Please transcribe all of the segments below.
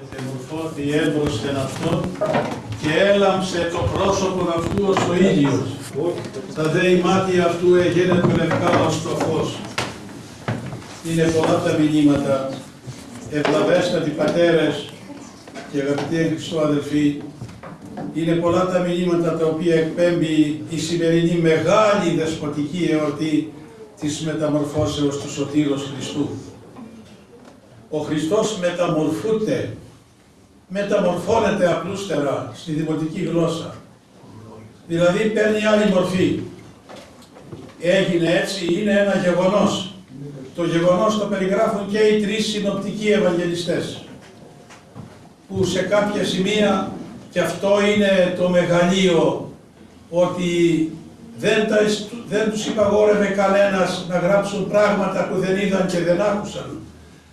Μετεμορφώθη έμπροσθεν αυτόν και έλαμψε το πρόσωπο αυτού ως ο ήλιος. Τα δε η μάτια αυτού εγένετο λευκά ως το φως. Είναι πολλά τα μηνύματα. Ευλαβέστατοι πατέρες και αγαπητοί εν Χριστώ αδελφοί, είναι πολλά τα μηνύματα τα οποία εκπέμπει η σημερινή μεγάλη δεσποτική εορτή της μεταμορφώσεως του Σωτήρος Χριστού. Ο Χριστός μεταμορφούται, μεταμορφώνεται απλούστερα στη δημοτική γλώσσα. Δηλαδή παίρνει άλλη μορφή. Έγινε έτσι, είναι ένα γεγονός. Το γεγονός το περιγράφουν και οι τρεις συνοπτικοί Ευαγγελιστές που σε κάποια σημεία και αυτό είναι το μεγαλείο ότι δεν, τα, δεν τους υπαγόρευε κανένας να γράψουν πράγματα που δεν είδαν και δεν άκουσαν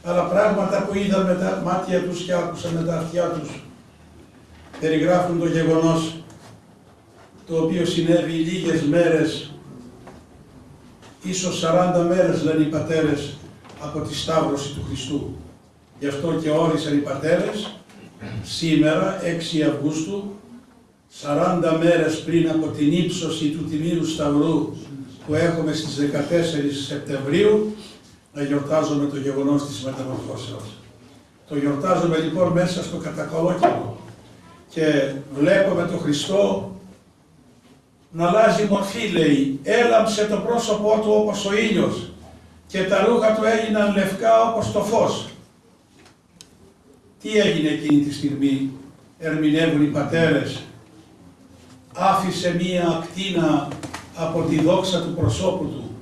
αλλά πράγματα που είδαν με τα μάτια τους και άκουσαν με τα αυτιά τους. Περιγράφουν το γεγονός το οποίο συνέβη λίγες μέρες, ίσως 40 μέρες λένε οι πατέρες, από τη Σταύρωση του Χριστού. Γι' αυτό και όρισαν οι πατέρες σήμερα, 6 Αυγούστου, 40 μέρες πριν από την ύψωση του Τιμήρου Σταυρού που έχουμε στις 14 Σεπτεμβρίου, να γιορτάζουμε το γεγονός της μεταμορφώσεως. Το γιορτάζουμε λοιπόν μέσα στο κατακολόκυλο και βλέπουμε τον Χριστό να αλλάζει μορφή λέει, έλαμψε το πρόσωπό του όπως ο ήλιος και τα ρούχα του έγιναν λευκά όπως το φως. Τι έγινε εκείνη τη στιγμή, ερμηνεύουν οι πατέρες, άφησε μία ακτίνα από τη δόξα του προσώπου του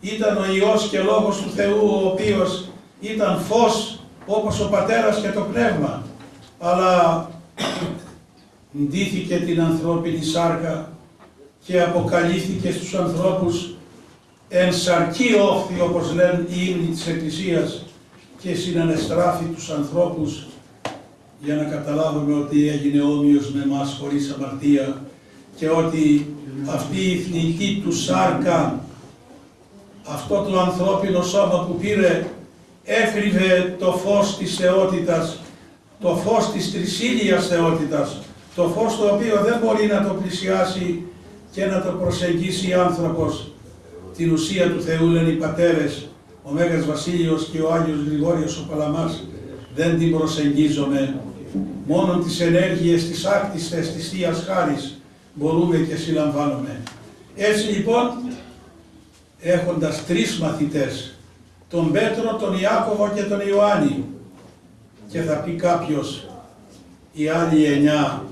ήταν ο Υιός και Λόγος του Θεού, ο οποίος ήταν φως όπως ο Πατέρας και το Πνεύμα, αλλά ντύθηκε την ανθρώπινη σάρκα και αποκαλύφθηκε στους ανθρώπους εν σαρκή όχθη, όπως λένε οι ύμνοι της Εκκλησίας, και συνανεστράφει τους ανθρώπους για να καταλάβουμε ότι έγινε όμοιος με εμάς χωρίς αμαρτία και ότι αυτή η θνητή του σάρκα αυτό το ανθρώπινο σώμα που πήρε έφρυβε το φως της θεότητας, το φως της τρισίλιας θεότητας, το φως το οποίο δεν μπορεί να το πλησιάσει και να το προσεγγίσει άνθρωπος. Την ουσία του Θεού λένε οι πατέρες, ο Μέγας Βασίλειος και ο Άγιος Γρηγόριος ο Παλαμάς, δεν την προσεγγίζομαι. Μόνο τις ενέργειες της άκτιστες της Θείας Χάρης μπορούμε και συλλαμβάνουμε. Έτσι λοιπόν έχοντας τρεις μαθητές, τον Πέτρο, τον Ιάκωβο και τον Ιωάννη. Και θα πει κάποιος, οι άλλοι εννιά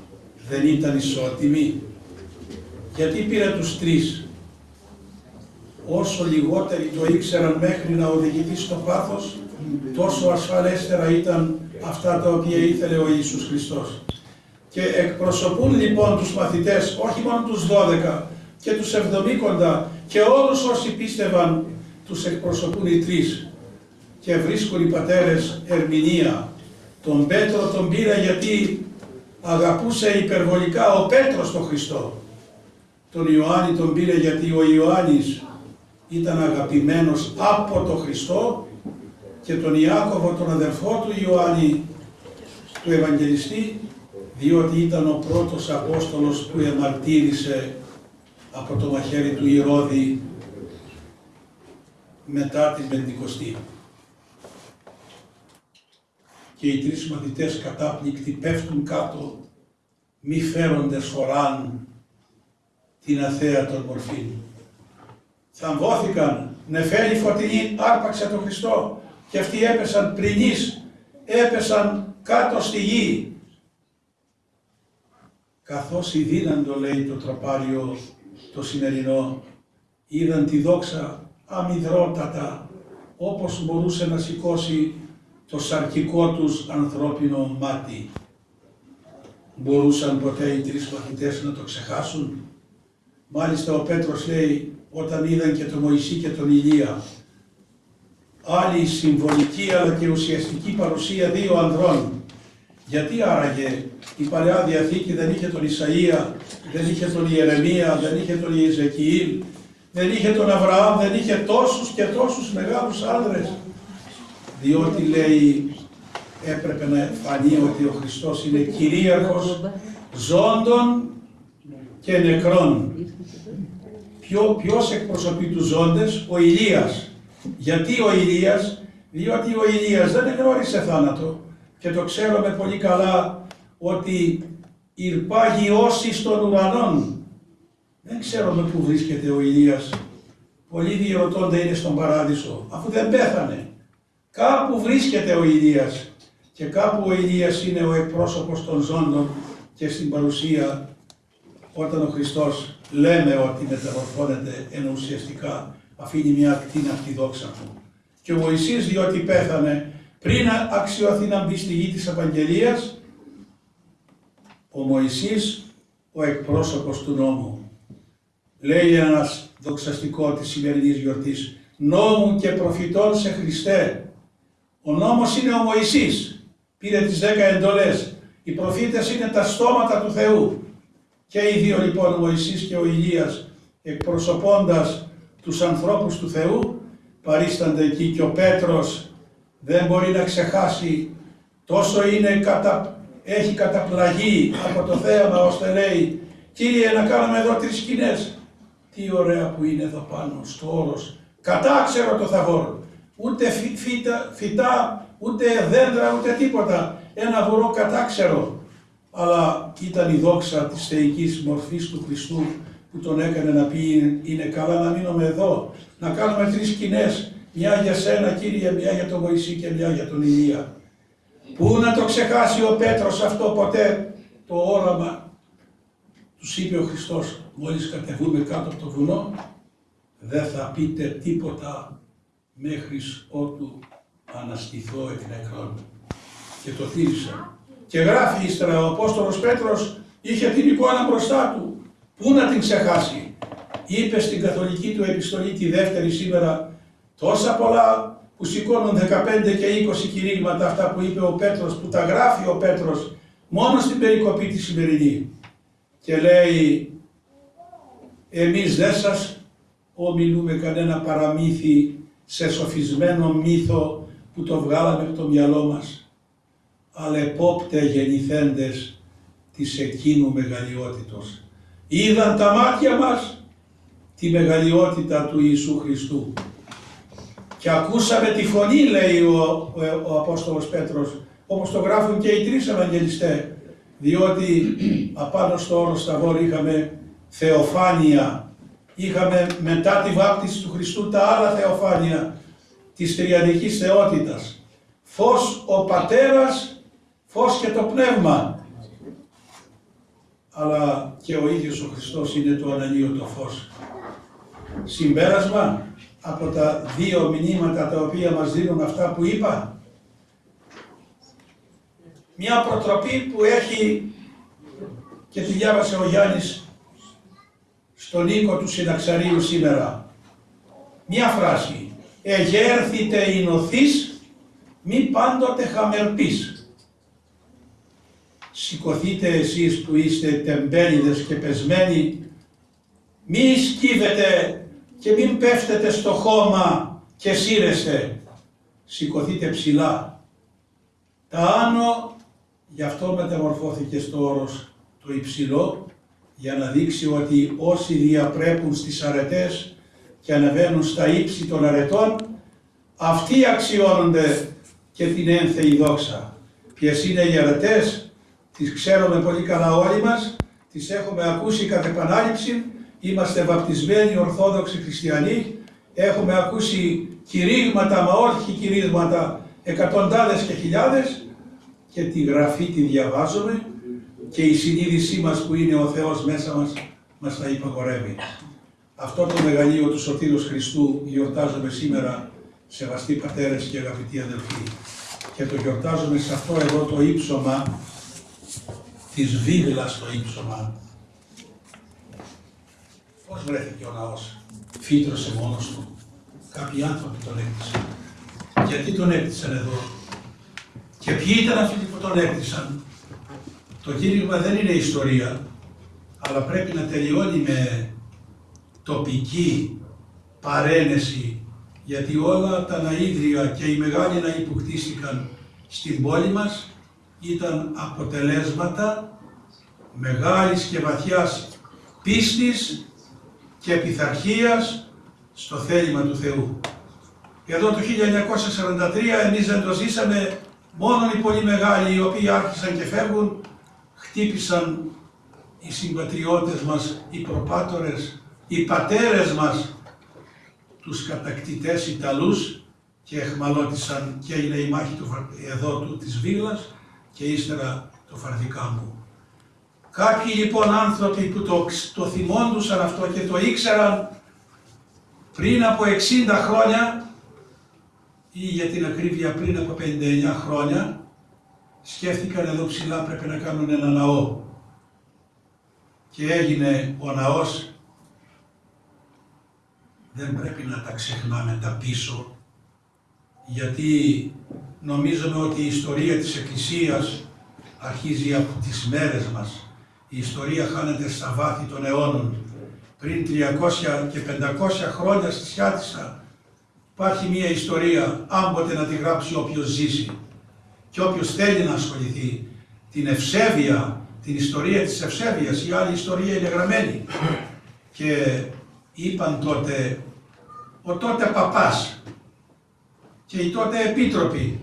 δεν ήταν ισότιμοι. Γιατί πήρε τους τρεις; Όσο λιγότεροι το ήξεραν μέχρι να οδηγηθεί στο πάθος, τόσο ασφαλέστερα ήταν αυτά τα οποία ήθελε ο Ιησούς Χριστός. Και εκπροσωπούν λοιπόν τους μαθητές, όχι μόνο τους 12 και τους 70 και όλους όσοι πίστευαν τους εκπροσωπούν οι τρεις και βρίσκουν οι πατέρες ερμηνεία. Τον Πέτρο τον πήρα γιατί αγαπούσε υπερβολικά ο Πέτρος τον Χριστό. Τον Ιωάννη τον πήρε γιατί ο Ιωάννης ήταν αγαπημένος από τον Χριστό και τον Ιάκωβο τον αδερφό του Ιωάννη του Ευαγγελιστή διότι ήταν ο πρώτος Απόστολος που εμαρτύρησε από το μαχαίρι του Ηρώδη μετά την Πεντηκοστή. Και οι τρεις μαθητές κατάπληκτοι πέφτουν κάτω, μη φέρονται φοράν την αθέατον μορφή. Θαμβώθηκαν, νεφέλη φωτεινή άρπαξε τον Χριστό και αυτοί έπεσαν πρινείς, έπεσαν κάτω στη γη. Καθώς η δύναντο λέει το τραπάριο το σημερινό είδαν τη δόξα αμυδρότατα όπως μπορούσε να σηκώσει το σαρκικό τους ανθρώπινο μάτι. Μπορούσαν ποτέ οι τρεις μαθητές να το ξεχάσουν; Μάλιστα ο Πέτρος λέει όταν είδαν και τον Μωυσή και τον Ηλία άλλη συμβολική αλλά και ουσιαστική παρουσία δύο ανδρών. Γιατί άραγε η Παλαιά Διαθήκη δεν είχε τον Ισαΐα δεν είχε τον Ιερεμία, δεν είχε τον Ιεζεκιήλ, δεν είχε τον Αβραάμ, δεν είχε τόσους και τόσους μεγάλους άνδρες. Διότι λέει έπρεπε να φανεί ότι ο Χριστός είναι κυρίαρχος ζώντων και νεκρών. Ποιο, ποιος εκπροσωπεί τους ζώντες, ο Ηλίας. Γιατί ο Ηλίας, διότι ο Ηλίας δεν γνώρισε θάνατο και το ξέρουμε πολύ καλά ότι ηρπάγει όσοι των ουρανών. Δεν ξέρουμε πού βρίσκεται ο Ηλίας. Πολλοί διερωτώνται είναι στον παράδεισο, αφού δεν πέθανε. Κάπου βρίσκεται ο Ηλίας και κάπου ο Ηλίας είναι ο εκπρόσωπος των ζώντων και στην παρουσία όταν ο Χριστός λέμε ότι μεταμορφώνεται ενώ ουσιαστικά αφήνει μια ακτίνα από τη δόξα του. Και ο Μωυσής διότι πέθανε πριν αξιώθει να μπει στη γη της Απαγγελίας, ο Μωυσής ο εκπρόσωπος του νόμου. Λέει ένας δοξαστικός της σημερινής γιορτής, νόμου και προφητών σε Χριστέ. Ο νόμος είναι ο Μωυσής, πήρε τις δέκα εντολές. Οι προφήτες είναι τα στόματα του Θεού. Και οι δύο λοιπόν, ο Μωυσής και ο Ηλίας, εκπροσωπώντας τους ανθρώπους του Θεού, παρίστανται εκεί και ο Πέτρος δεν μπορεί να ξεχάσει τόσο είναι κατα... έχει καταπλαγεί από το θέαμα ώστε λέει Κύριε να κάνουμε εδώ τρεις σκηνές. Τι ωραία που είναι εδώ πάνω στο όρος. Κατάξερο το θαβόρ. Ούτε φύτα, φυτά, ούτε δέντρα, ούτε τίποτα. Ένα βορό κατάξερο. Αλλά ήταν η δόξα της θεϊκής μορφής του Χριστού που τον έκανε να πει είναι καλά να μείνουμε εδώ, να κάνουμε τρεις σκηνές, μια για σένα Κύριε, μια για τον Μωυσή και μια για τον Ηλία. Πού να το ξεχάσει ο Πέτρος αυτό ποτέ; Το όραμα. Τους είπε ο Χριστός, μόλις κατεβούμε κάτω από το βουνό, δεν θα πείτε τίποτα μέχρι ότου αναστηθώ εκ νεκρών. Και το τήρησα. Και γράφει ύστερα ο Απόστολος Πέτρος είχε την εικόνα μπροστά του. Πού να την ξεχάσει. Είπε στην καθολική του επιστολή τη δεύτερη σήμερα τόσα πολλά που σηκώνουν 15 και 20 κηρύγματα αυτά που είπε ο Πέτρος, που τα γράφει ο Πέτρος μόνο στην περικοπή τη σημερινή. Και λέει εμείς δεν σας ομιλούμε κανένα παραμύθι σε σοφισμένο μύθο που το βγάλαμε από το μυαλό μας, αλλά επόπτε γεννηθέντες της εκείνου μεγαλειότητος. Είδαν τα μάτια μας τη μεγαλειότητα του Ιησού Χριστού. Και ακούσαμε τη φωνή, λέει ο, ο, ο Απόστολος Πέτρος, όπως το γράφουν και οι τρεις Ευαγγελιστές, διότι απάνω στο όρο Σταβόρ είχαμε θεοφάνεια, είχαμε μετά τη βάπτιση του Χριστού τα άλλα θεοφάνεια της τριαδικής θεότητας. Φως ο Πατέρας, φως και το Πνεύμα. Αλλά και ο ίδιος ο Χριστός είναι το αναλύωτο φως. Συμπέρασμα; Από τα δύο μηνύματα τα οποία μας δίνουν αυτά που είπα. Μια προτροπή που έχει και τη διάβασε ο Γιάννης στον οίκο του Συναξαρίου σήμερα. Μια φράση. Εγέρθητε η νοθής, μη πάντοτε χαμερπείς. Σηκωθείτε εσείς που είστε τεμπέληδες και πεσμένοι, μη σκύβετε και μην πέφτετε στο χώμα και σύρεστε. Σηκωθείτε ψηλά. Τα άνω, γι' αυτό μεταμορφώθηκε στο όρος το υψηλό, για να δείξει ότι όσοι διαπρέπουν στις αρετές και ανεβαίνουν στα ύψη των αρετών, αυτοί αξιώνονται και την ένθεη δόξα. Ποιες είναι οι αρετές, τις ξέρουμε πολύ καλά όλοι μας, τις έχουμε ακούσει κατ' επανάληψη, είμαστε βαπτισμένοι Ορθόδοξοι Χριστιανοί, έχουμε ακούσει κηρύγματα, μα όχι κηρύγματα, εκατοντάδες και χιλιάδες και τη γραφή τη διαβάζουμε και η συνείδησή μας που είναι ο Θεός μέσα μας, μας τα υπαγορεύει. Αυτό το μεγαλείο του Σωτήρος Χριστού γιορτάζουμε σήμερα, σεβαστοί πατέρες και αγαπητοί αδελφοί. Και το γιορτάζουμε σε αυτό εδώ το ύψωμα, της βίγλας το ύψωμα. Πώς βρέθηκε ο ναός, φύτρωσε μόνος του; Κάποιοι άνθρωποι τον έκτισαν. Γιατί τον έκτισαν εδώ; Και ποιοι ήταν αυτοί που τον έκτισαν; Το κήρυγμα δεν είναι ιστορία, αλλά πρέπει να τελειώνει με τοπική παρένεση, γιατί όλα τα ναΐδρια και οι μεγάλοι ναοί που χτίστηκαν στην πόλη μας ήταν αποτελέσματα μεγάλης και βαθιάς πίστης και πειθαρχίας στο θέλημα του Θεού. Εδώ το 1943 εμείς δεν το ζήσαμε, μόνο οι πολύ μεγάλοι οι οποίοι άρχισαν και φεύγουν, χτύπησαν οι συμπατριώτες μας, οι προπάτορες, οι πατέρες μας, τους κατακτητές Ιταλούς και εχμαλώτησαν και έγινε η μάχη του, εδώ του, της Βίλας και ύστερα το Φαρδικάμπου. Κάποιοι λοιπόν άνθρωποι που το, το θυμόντουσαν αυτό και το ήξεραν πριν από 60 χρόνια ή για την ακρίβεια πριν από 59 χρόνια σκέφτηκαν εδώ ψηλά πρέπει να κάνουν ένα ναό και έγινε ο ναός δεν πρέπει να τα ξεχνάμε τα πίσω γιατί νομίζουμε ότι η ιστορία της Εκκλησίας αρχίζει από τις μέρες μας. Η ιστορία χάνεται στα βάθη των αιώνων. Πριν 300 και 500 χρόνια στη Σιάτισσα υπάρχει μια ιστορία, άμποτε να τη γράψει όποιος ζήσει και όποιος θέλει να ασχοληθεί. Την ευσέβεια, την ιστορία της ευσέβειας, η άλλη ιστορία είναι γραμμένη. Και είπαν τότε, ο τότε παπάς και οι τότε επίτροποι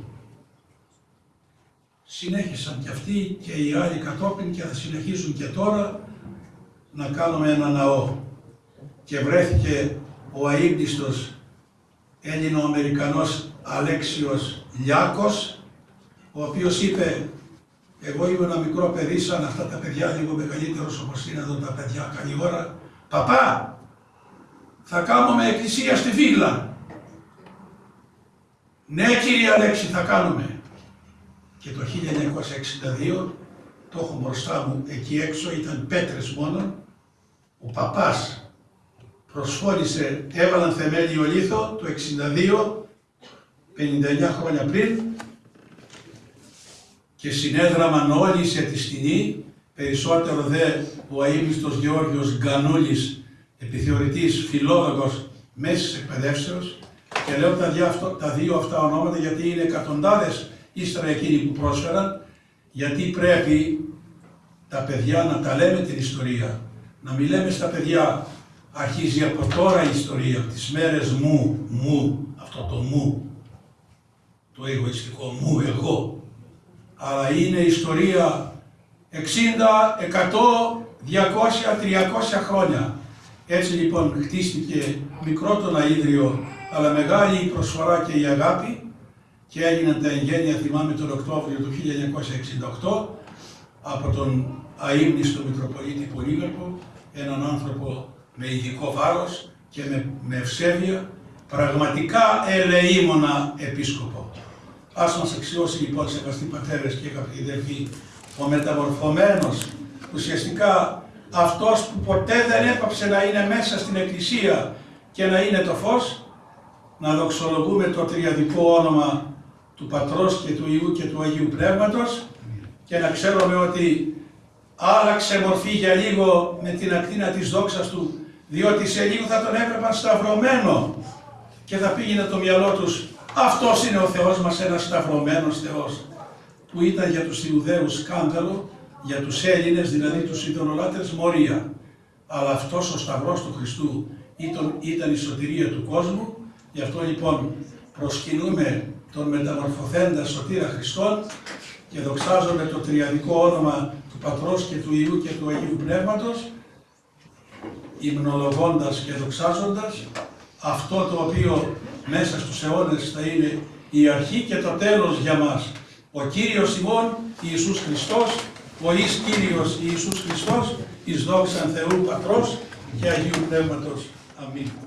συνέχισαν και αυτοί και οι άλλοι κατόπιν και θα συνεχίσουν και τώρα να κάνουμε ένα ναό. Και βρέθηκε ο αείμνηστος Έλληνο-Αμερικανός Αλέξιος Λιάκος, ο οποίος είπε εγώ είμαι ένα μικρό παιδί σαν αυτά τα παιδιά, λίγο μεγαλύτερος όπως είναι εδώ τα παιδιά καλή ώρα. Παπά, θα κάνουμε εκκλησία στη Βίλα. Ναι κύριε Αλέξη θα κάνουμε. Και το 1962, το έχω μπροστά μου εκεί έξω, ήταν πέτρες μόνο, ο παπάς προσφόρησε, έβαλαν θεμέλιο λίθο το 62, 59 χρόνια πριν και συνέδραμαν όλοι σε τη σκηνή, περισσότερο δε ο αείμνηστος Γεώργιος Γκανούλης, επιθεωρητής, φιλόλογος μέσης εκπαιδεύσεως. Και λέω τα δύο, τα δύο αυτά ονόματα γιατί είναι εκατοντάδες ύστερα εκείνοι που πρόσφεραν, γιατί πρέπει τα παιδιά να τα λέμε την ιστορία. Να μιλάμε στα παιδιά, αρχίζει από τώρα η ιστορία, τις μέρες μου, μου, αυτό το μου, το εγωιστικό μου, εγώ. Αλλά είναι ιστορία 60, 100, 200, 300 χρόνια. Έτσι λοιπόν χτίστηκε μικρό το αίδριο, αλλά μεγάλη η προσφορά και η αγάπη και έγιναν τα εγγένεια, θυμάμαι τον Οκτώβριο του 1968, από τον αείμνηστο Μητροπολίτη Πολύγαρπο, έναν άνθρωπο με ειδικό βάρος και με, με ευσέβεια, πραγματικά ελεήμονα επίσκοπο. Ας μας αξιώσει λοιπόν σεβαστοί πατέρες και αγαπητοί ο μεταμορφωμένος, ουσιαστικά αυτός που ποτέ δεν έπαψε να είναι μέσα στην Εκκλησία και να είναι το φως, να δοξολογούμε το τριαδικό όνομα του Πατρός και του Ιού και του Αγίου Πνεύματος και να ξέρουμε ότι άλλαξε μορφή για λίγο με την ακτίνα της δόξας του διότι σε λίγο θα τον έβλεπαν σταυρωμένο και θα πήγαινε το μυαλό τους αυτός είναι ο Θεός μας, ένας σταυρωμένος Θεός που ήταν για τους Ιουδαίους σκάνδαλο, για τους Έλληνες, δηλαδή τους ειδωλολάτρες μορία. Αλλά αυτός ο Σταυρός του Χριστού ήταν, ήταν η σωτηρία του κόσμου, γι' αυτό λοιπόν προσκυνούμε τον μεταμορφωθέντα σωτήρα Χριστόν και δοξάζομαι το τριαδικό όνομα του Πατρός και του Ιού και του Αγίου Πνεύματος, υμνολογώντας και δοξάζοντας αυτό το οποίο μέσα στους αιώνες θα είναι η αρχή και το τέλος για μας. Ο Κύριος ημών Ιησούς Χριστός, ο εις Κύριος Ιησούς Χριστός, εις δόξαν Θεού Πατρός και Αγίου Πνεύματος. Αμήν.